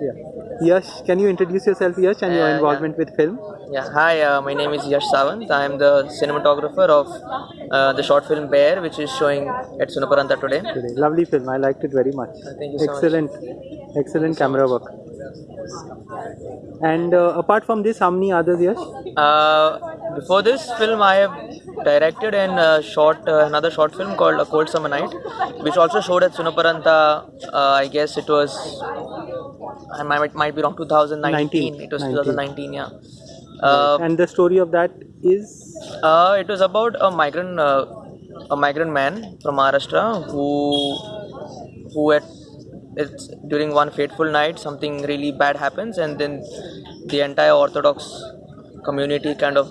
Yeah. Yash, can you introduce yourself, Yash, and your Uh, yeah. involvement with film? Yeah, hi, uh, my name is Yash Savant. I am the cinematographer of uh, the short film Bear, which is showing at Sunaparanta today. Today. Lovely film. I liked it very much. thank you so much. excellent, excellent camera work. And uh, apart from this, how many others, Yash? Uh, before this film, I have directed and uh, shot uh, another short film called A Cold Summer Night, which also showed at Sunaparanta. Uh, I guess it was, I might, might be wrong, 2019. 19. It was 19. 2019, yeah. Uh, and the story of that is Uh, it was about a migrant, uh, a migrant man from Maharashtra who, who at it's during one fateful night something really bad happens, and then the entire Orthodox community kind of,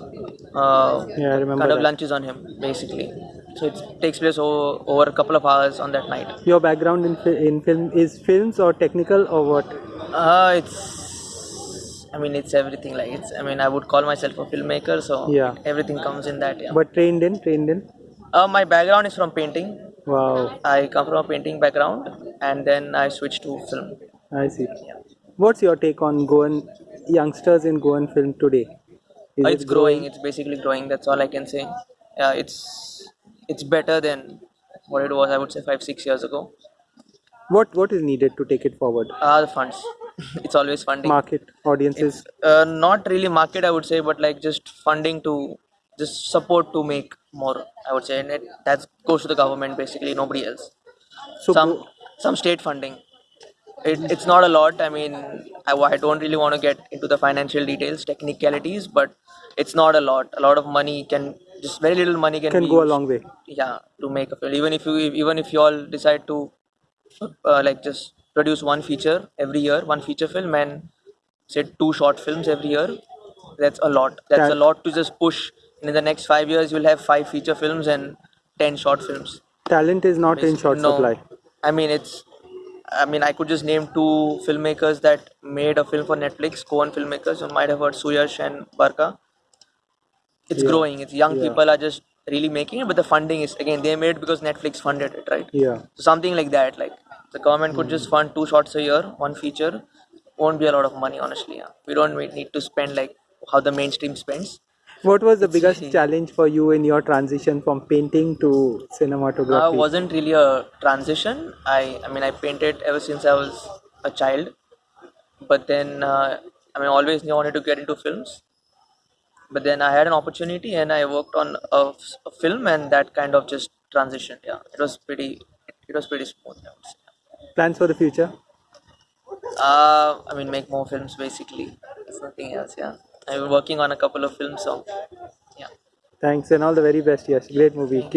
uh, Yeah, I remember kind of that. lunches on him basically. So it takes place over, over a couple of hours on that night. your background in, fi- in film is films or technical or what? Uh, it's. I mean, it's everything. Like it's. I mean, I would call myself a filmmaker, so Yeah. everything comes in that. Yeah. But trained in, trained in. Uh, my background is from painting. Wow, I come from a painting background and then I switched to film. I see. What's your take on Goan youngsters in Goan film today? Is Uh, it it's growing. It's basically growing. That's all I can say. Yeah, it's it's better than what it was. I would say five six years ago. What What is needed to take it forward? Uh, the funds. it's always funding. Market, audiences. Uh, not really market, I would say, but like just funding to just support to make more. I would say, and it, that goes to the government basically. Nobody else. So some some state funding. It, it's not a lot. I mean, I, I don't really want to get into the financial details, technicalities, but it's not a lot. A lot of money can just very little money can, can go a long way. Yeah, to make a film. Even if you even if you all decide to uh, like just produce one feature every year, one feature film, and say two short films every year, that's a lot. That's That- a lot to just push. And in the next five years, you'll have five feature films and ten short films. Talent is not in short No. supply. I mean, it's. I mean, I could just name two filmmakers that made a film for Netflix. Goan filmmakers. You might have heard Suyash and Barka. It's Yeah. growing. It's young Yeah. people are just really making it, but the funding is again they made it because Netflix funded it, right? Yeah. So something like that. Like the government could Hmm. just fund two shots a year, one feature. Won't be a lot of money, honestly. Yeah. We don't need to spend like how the mainstream spends. What was the biggest challenge for you in your transition from painting to Uh, cinematography? wasn't really a transition. I I mean I painted ever since I was a child, but then uh, I mean always knew I wanted to get into films. But then I had an opportunity and I worked on a, a film and that kind of just transitioned. Yeah, it was pretty it was pretty smooth. I would say. Plans for the future? Uh, I mean make more films basically. It's nothing else. Yeah, Been working on a couple of films. So yeah. Thanks and all the very best. Yes, great movie.